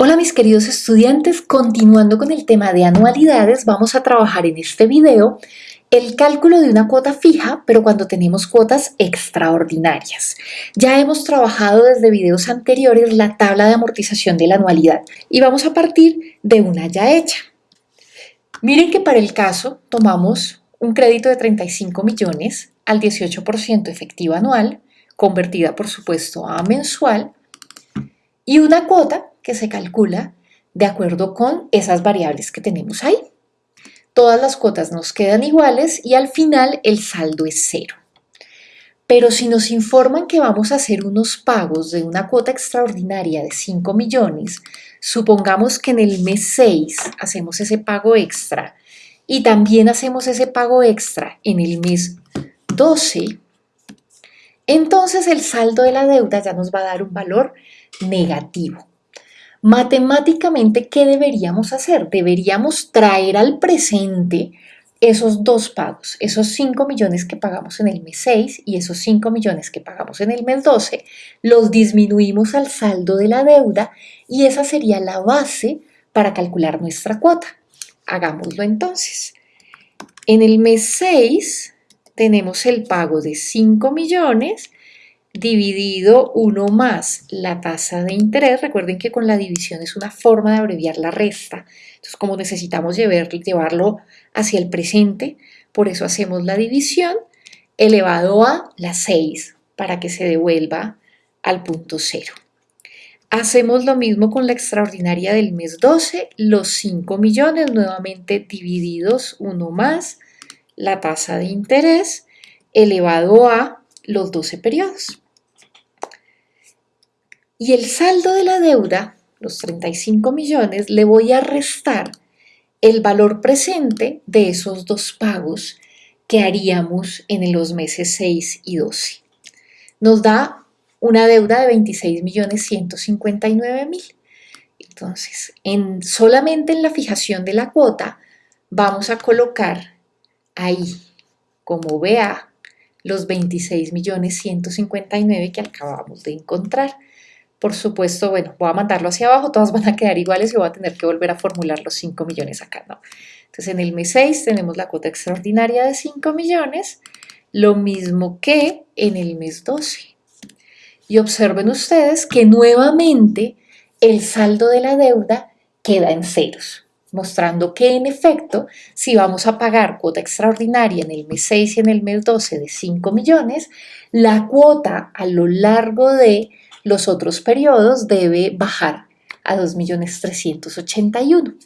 Hola mis queridos estudiantes, continuando con el tema de anualidades, vamos a trabajar en este video el cálculo de una cuota fija, pero cuando tenemos cuotas extraordinarias. Ya hemos trabajado desde videos anteriores la tabla de amortización de la anualidad y vamos a partir de una ya hecha. Miren que para el caso tomamos un crédito de 35 millones al 18% efectiva anual, convertida por supuesto a mensual, y una cuota que se calcula de acuerdo con esas variables que tenemos ahí. Todas las cuotas nos quedan iguales y al final el saldo es cero. Pero si nos informan que vamos a hacer unos pagos de una cuota extraordinaria de 5 millones, supongamos que en el mes 6 hacemos ese pago extra y también hacemos ese pago extra en el mes 12, entonces el saldo de la deuda ya nos va a dar un valor negativo. Matemáticamente, ¿qué deberíamos hacer? Deberíamos traer al presente esos dos pagos, esos 5 millones que pagamos en el mes 6 y esos 5 millones que pagamos en el mes 12, los disminuimos al saldo de la deuda y esa sería la base para calcular nuestra cuota. Hagámoslo entonces. En el mes 6 tenemos el pago de 5 millones dividido 1 más la tasa de interés. Recuerden que con la división es una forma de abreviar la resta. Entonces, como necesitamos llevarlo hacia el presente, por eso hacemos la división elevado a la 6 para que se devuelva al punto cero. Hacemos lo mismo con la extraordinaria del mes 12, los 5 millones nuevamente divididos 1 más la tasa de interés elevado a los 12 periodos. Y el saldo de la deuda, los 35 millones, le voy a restar el valor presente de esos dos pagos que haríamos en los meses 6 y 12. Nos da una deuda de 26 millones 159 mil. Entonces, en, solamente en la fijación de la cuota vamos a colocar ahí como BA los 26 millones 159 que acabamos de encontrar. Por supuesto, bueno, voy a mandarlo hacia abajo, todas van a quedar iguales y voy a tener que volver a formular los 5 millones acá, ¿no? Entonces, en el mes 6 tenemos la cuota extraordinaria de 5 millones, lo mismo que en el mes 12. Y observen ustedes que nuevamente el saldo de la deuda queda en ceros, mostrando que en efecto, si vamos a pagar cuota extraordinaria en el mes 6 y en el mes 12 de 5 millones, la cuota a lo largo de los otros periodos debe bajar a 2.381.000.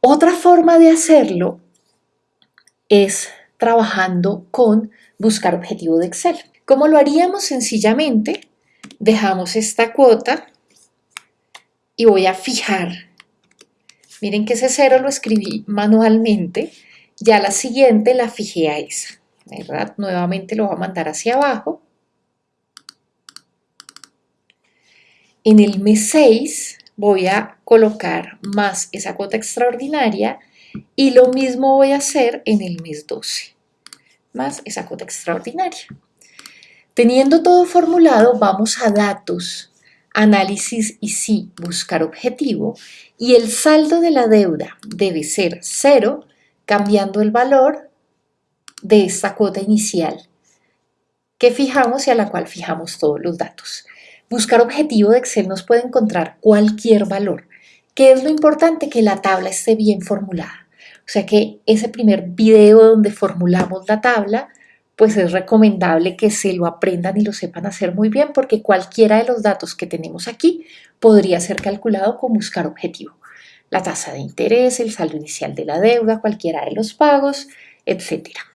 Otra forma de hacerlo es trabajando con buscar objetivo de Excel. ¿Cómo lo haríamos? Sencillamente dejamos esta cuota y voy a fijar. Miren que ese cero lo escribí manualmente, ya la siguiente la fijé a esa. Nuevamente lo voy a mandar hacia abajo En el mes 6 voy a colocar más esa cuota extraordinaria y lo mismo voy a hacer en el mes 12, más esa cuota extraordinaria. Teniendo todo formulado, vamos a datos, análisis y sí, buscar objetivo y el saldo de la deuda debe ser cero, cambiando el valor de esta cuota inicial que fijamos y a la cual fijamos todos los datos. Buscar objetivo de Excel nos puede encontrar cualquier valor. ¿Qué es lo importante? Que la tabla esté bien formulada. O sea que ese primer video donde formulamos la tabla, pues es recomendable que se lo aprendan y lo sepan hacer muy bien porque cualquiera de los datos que tenemos aquí podría ser calculado con buscar objetivo. La tasa de interés, el saldo inicial de la deuda, cualquiera de los pagos, etcétera.